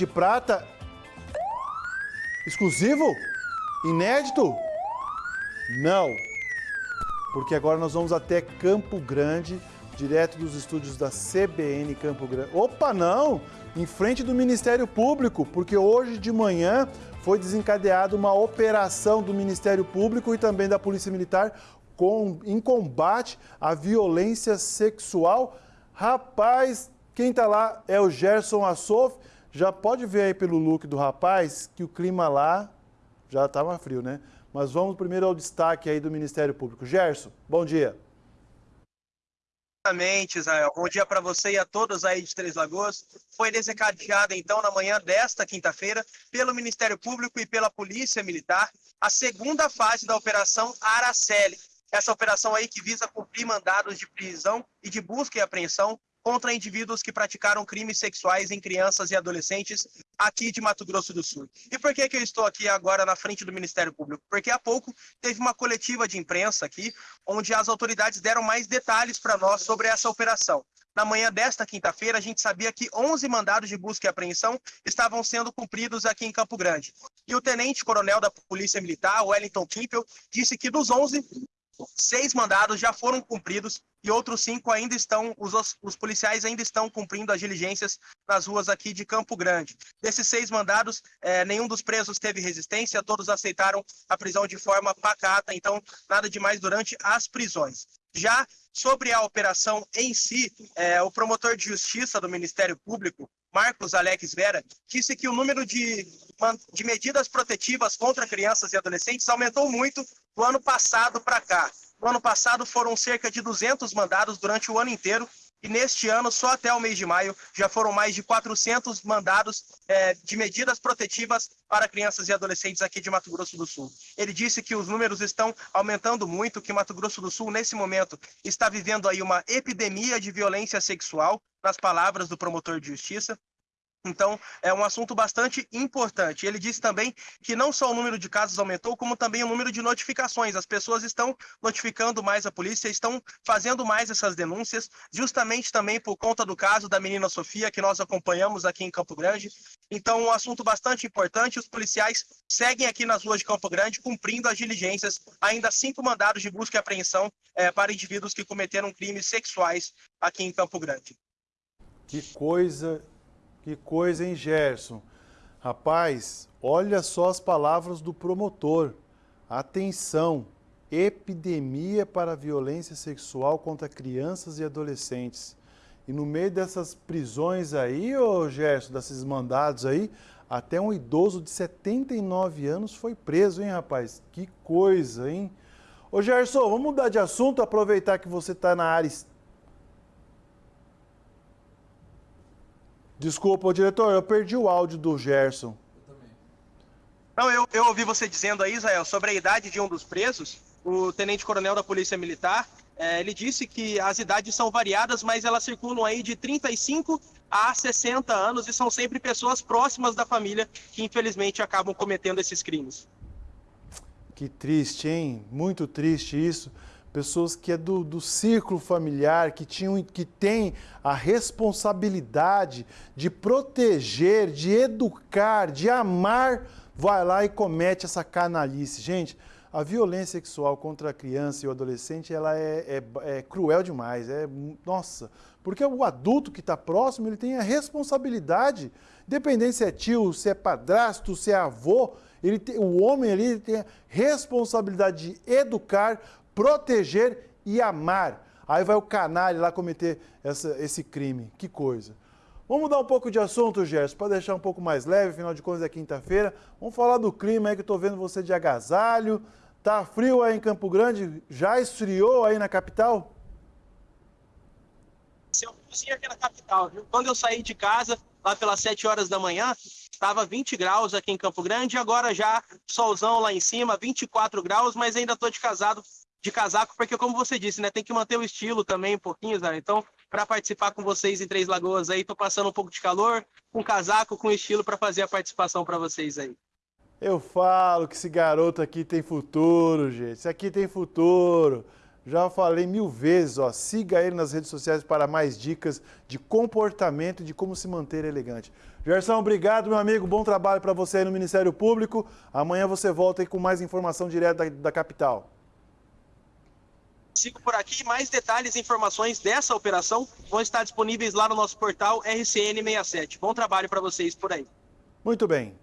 de prata exclusivo? Inédito? Não. Porque agora nós vamos até Campo Grande, direto dos estúdios da CBN Campo Grande. Opa, não! Em frente do Ministério Público, porque hoje de manhã foi desencadeada uma operação do Ministério Público e também da Polícia Militar com, em combate à violência sexual. Rapaz, quem está lá é o Gerson Assof. Já pode ver aí pelo look do rapaz que o clima lá já estava frio, né? Mas vamos primeiro ao destaque aí do Ministério Público. Gerson, bom dia. Exatamente, Israel. Bom dia para você e a todos aí de Três Lagoas. Foi desencadeada, então, na manhã desta quinta-feira, pelo Ministério Público e pela Polícia Militar, a segunda fase da Operação Araceli. Essa operação aí que visa cumprir mandados de prisão e de busca e apreensão contra indivíduos que praticaram crimes sexuais em crianças e adolescentes aqui de Mato Grosso do Sul. E por que, que eu estou aqui agora na frente do Ministério Público? Porque há pouco teve uma coletiva de imprensa aqui, onde as autoridades deram mais detalhes para nós sobre essa operação. Na manhã desta quinta-feira, a gente sabia que 11 mandados de busca e apreensão estavam sendo cumpridos aqui em Campo Grande. E o tenente-coronel da Polícia Militar, Wellington Kimpel, disse que dos 11, seis mandados já foram cumpridos e outros cinco ainda estão, os, os, policiais ainda estão cumprindo as diligências nas ruas aqui de Campo Grande. Desses seis mandados, é, nenhum dos presos teve resistência, todos aceitaram a prisão de forma pacata, então nada demais durante as prisões. Já sobre a operação em si, é, o promotor de justiça do Ministério Público, Marcos Alex Vera, disse que o número de, de medidas protetivas contra crianças e adolescentes aumentou muito do ano passado para cá. No ano passado foram cerca de 200 mandados durante o ano inteiro e neste ano, só até o mês de maio, já foram mais de 400 mandados é, de medidas protetivas para crianças e adolescentes aqui de Mato Grosso do Sul. Ele disse que os números estão aumentando muito, que Mato Grosso do Sul, nesse momento, está vivendo aí uma epidemia de violência sexual, nas palavras do promotor de justiça, então, é um assunto bastante importante. Ele disse também que não só o número de casos aumentou, como também o número de notificações. As pessoas estão notificando mais a polícia, estão fazendo mais essas denúncias, justamente também por conta do caso da menina Sofia, que nós acompanhamos aqui em Campo Grande. Então, um assunto bastante importante. Os policiais seguem aqui nas ruas de Campo Grande, cumprindo as diligências, ainda cinco mandados de busca e apreensão é, para indivíduos que cometeram crimes sexuais aqui em Campo Grande. Que coisa que coisa, hein, Gerson? Rapaz, olha só as palavras do promotor. Atenção, epidemia para violência sexual contra crianças e adolescentes. E no meio dessas prisões aí, ô Gerson, desses mandados aí, até um idoso de 79 anos foi preso, hein, rapaz? Que coisa, hein? Ô Gerson, vamos mudar de assunto, aproveitar que você está na área Desculpa, diretor, eu perdi o áudio do Gerson. Eu também. Não, eu, eu ouvi você dizendo aí, Israel, sobre a idade de um dos presos, o tenente-coronel da Polícia Militar. É, ele disse que as idades são variadas, mas elas circulam aí de 35 a 60 anos e são sempre pessoas próximas da família que infelizmente acabam cometendo esses crimes. Que triste, hein? Muito triste isso pessoas que é do, do círculo familiar, que, tinham, que têm a responsabilidade de proteger, de educar, de amar, vai lá e comete essa canalice. Gente, a violência sexual contra a criança e o adolescente, ela é, é, é cruel demais, é, nossa, porque o adulto que está próximo, ele tem a responsabilidade, independente se é tio, se é padrasto, se é avô, ele tem, o homem ali tem a responsabilidade de educar, proteger e amar. Aí vai o canalha lá cometer essa, esse crime. Que coisa. Vamos mudar um pouco de assunto, Gerson, para deixar um pouco mais leve, afinal de contas é quinta-feira. Vamos falar do clima aí que eu estou vendo você de agasalho. Tá frio aí em Campo Grande? Já esfriou aí na capital? Eu cozinho aqui na capital, viu? Quando eu saí de casa, lá pelas 7 horas da manhã, estava 20 graus aqui em Campo Grande, agora já solzão lá em cima, 24 graus, mas ainda estou de casado de casaco, porque como você disse, né, tem que manter o estilo também um pouquinho, Zé. Então, para participar com vocês em Três Lagoas aí, tô passando um pouco de calor, com casaco, com estilo para fazer a participação para vocês aí. Eu falo que esse garoto aqui tem futuro, gente. Esse aqui tem futuro. Já falei mil vezes, ó, siga ele nas redes sociais para mais dicas de comportamento e de como se manter elegante. Gerson, obrigado, meu amigo. Bom trabalho para você aí no Ministério Público. Amanhã você volta aí com mais informação direto da, da capital. Sigo por aqui. Mais detalhes e informações dessa operação vão estar disponíveis lá no nosso portal RCN67. Bom trabalho para vocês por aí. Muito bem.